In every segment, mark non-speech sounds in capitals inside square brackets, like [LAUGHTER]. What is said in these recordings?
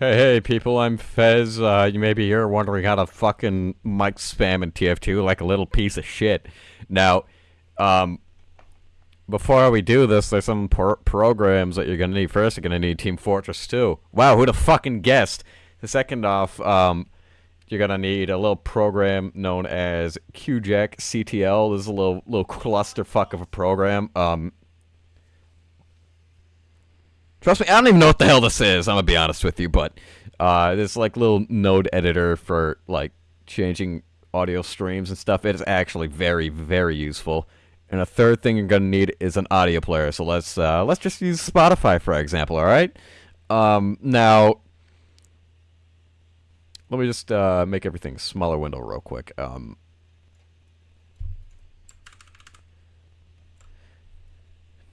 Hey, hey, people, I'm Fez. Uh, you may be here wondering how to fucking mic spam in TF2 like a little piece of shit. Now, um, before we do this, there's some pro programs that you're gonna need. First, you're gonna need Team Fortress 2. Wow, who'd have fucking guessed? The second off, um, you're gonna need a little program known as QJack CTL. This is a little little clusterfuck of a program. Um, Trust me, I don't even know what the hell this is. I'm gonna be honest with you, but uh, this like little node editor for like changing audio streams and stuff. It is actually very, very useful. And a third thing you're gonna need is an audio player. So let's uh, let's just use Spotify for example. All right. Um, now, let me just uh, make everything smaller window real quick. Um,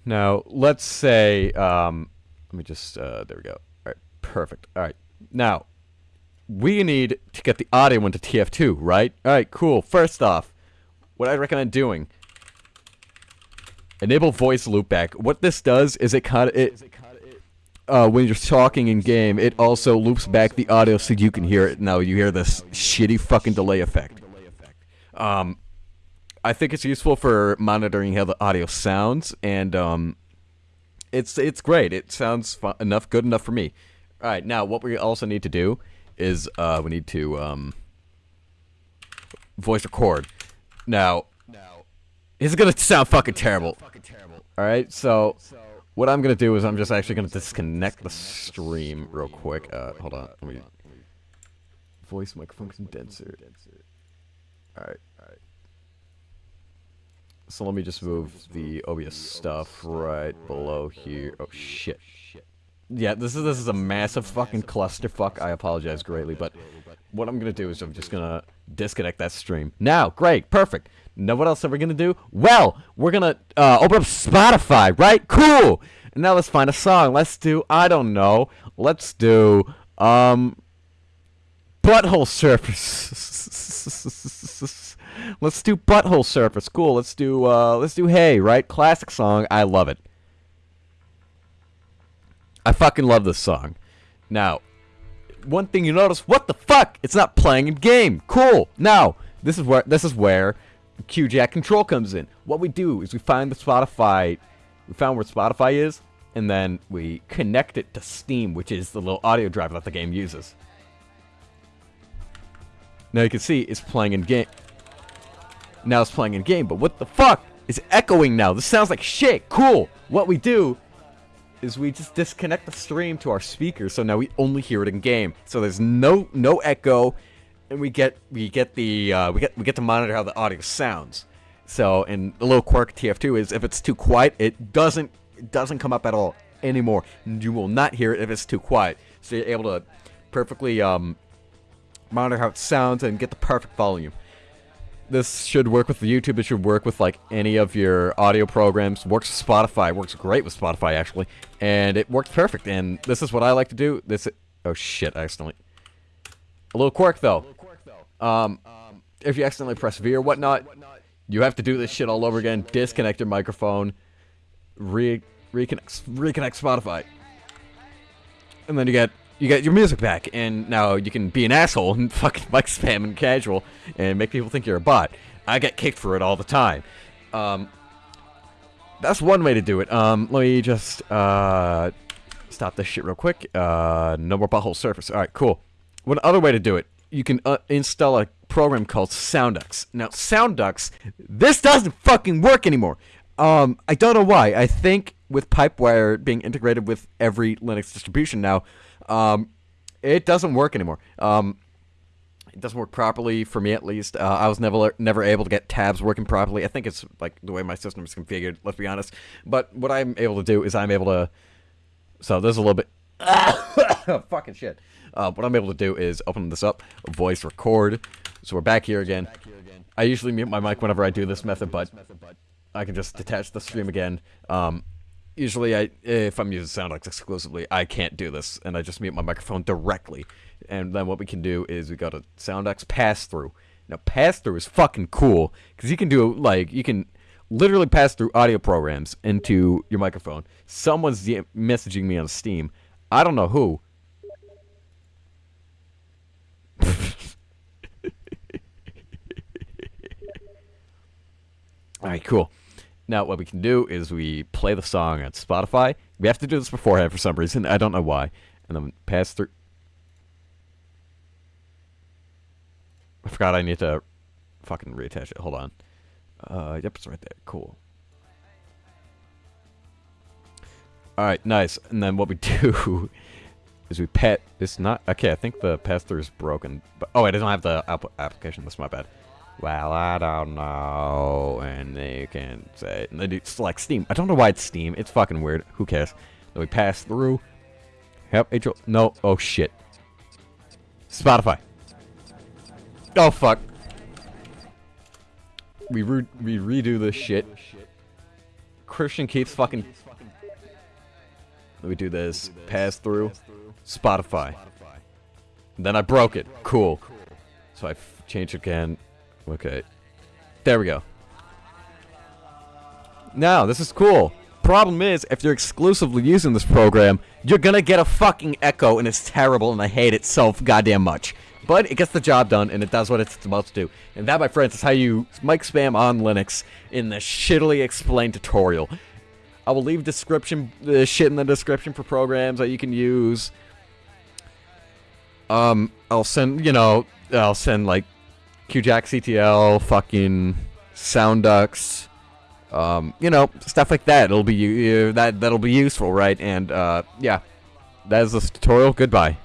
now, let's say um, let me just, uh, there we go. All right, perfect. All right, now, we need to get the audio into TF2, right? All right, cool. First off, what I recommend doing, enable voice loopback. What this does is it kind of, it, uh, when you're talking in game, it also loops back the audio so you can hear it. Now you hear this shitty fucking delay effect. Um, I think it's useful for monitoring how the audio sounds, and um, it's it's great. It sounds fun, enough, good enough for me. All right, now what we also need to do is uh, we need to um, voice record. Now, now, it's gonna sound fucking terrible. Fucking terrible. All right, so what I'm gonna do is I'm just actually gonna disconnect the stream real quick. Uh, hold on, let me voice microphone condenser. All right. So let me just move the OBS stuff right below here. Oh shit. Yeah, this is this is a massive fucking clusterfuck. I apologize greatly, but what I'm gonna do is I'm just gonna disconnect that stream. Now, great, perfect. Now what else are we gonna do? Well, we're gonna uh, open up Spotify, right? Cool. Now let's find a song. Let's do I don't know. Let's do um Butthole Surfers. [LAUGHS] Let's do Butthole Surfers. Cool. Let's do uh let's do Hey, right? Classic song. I love it. I fucking love this song. Now, one thing you notice, what the fuck? It's not playing in game. Cool. Now, this is where this is where QJack control comes in. What we do is we find the Spotify we found where Spotify is, and then we connect it to Steam, which is the little audio driver that the game uses. Now you can see it's playing in game now it's playing in game, but what the fuck? is echoing now. This sounds like shit. Cool. What we do is we just disconnect the stream to our speakers, so now we only hear it in game. So there's no no echo, and we get we get the uh, we get we get to monitor how the audio sounds. So and the little quirk TF2 is if it's too quiet, it doesn't it doesn't come up at all anymore. You will not hear it if it's too quiet. So you're able to perfectly um, monitor how it sounds and get the perfect volume this should work with YouTube. It should work with like any of your audio programs. Works with Spotify. Works great with Spotify actually, and it works perfect. And this is what I like to do. This. Oh shit! I accidentally. A little quirk though. Um, if you accidentally press V or whatnot, you have to do this shit all over again. Disconnect your microphone. Re reconnect reconnect Spotify, and then you get you get your music back, and now you can be an asshole and [LAUGHS] fucking like spam and casual and make people think you're a bot. I get kicked for it all the time. Um, that's one way to do it. Um, let me just uh, stop this shit real quick. Uh, no more butthole surfers. All right, cool. One other way to do it, you can uh, install a program called Soundux. Now, Soundux, this doesn't fucking work anymore. Um, I don't know why. I think with Pipewire being integrated with every Linux distribution now, um, it doesn't work anymore. Um, it doesn't work properly for me at least. Uh, I was never never able to get tabs working properly. I think it's like the way my system is configured. Let's be honest. But what I'm able to do is I'm able to. So there's a little bit. [COUGHS] fucking shit. Uh, what I'm able to do is open this up, voice record. So we're back here again. I usually mute my mic whenever I do this method, but I can just detach the stream again. Um, usually, I if I'm using Soundux exclusively, I can't do this, and I just mute my microphone directly. And then what we can do is we got a Soundux pass through. Now, pass through is fucking cool because you can do like you can literally pass through audio programs into your microphone. Someone's messaging me on Steam. I don't know who. [LAUGHS] All right, cool. Now, what we can do is we play the song on Spotify. We have to do this beforehand for some reason. I don't know why. And then pass through. I forgot I need to fucking reattach it. Hold on. Uh, yep, it's right there. Cool. Alright, nice. And then what we [LAUGHS] do is we pet. It's not. Okay, I think the pass through is broken. But Oh, I don't have the app application. That's my bad. Well, I don't know. And they can say. And they do select Steam. I don't know why it's Steam. It's fucking weird. Who cares? Then we pass through. Yep, April. No. Oh, shit. Spotify. Oh, fuck. We, re we redo this shit. Christian keeps fucking... Let me do this. Pass through. Spotify. Then I broke it. Cool. So I change again. Okay. There we go. Now, this is cool. Problem is, if you're exclusively using this program, you're gonna get a fucking echo, and it's terrible, and I hate it so goddamn much. But it gets the job done, and it does what it's about to do. And that, my friends, is how you mic spam on Linux in the shittily explained tutorial. I will leave description the shit in the description for programs that you can use. Um, I'll send, you know, I'll send, like, QJack CTL, fucking Soundux, um, you know, stuff like that. It'll be, uh, that, that'll be useful, right? And, uh, yeah. That is this tutorial. Goodbye.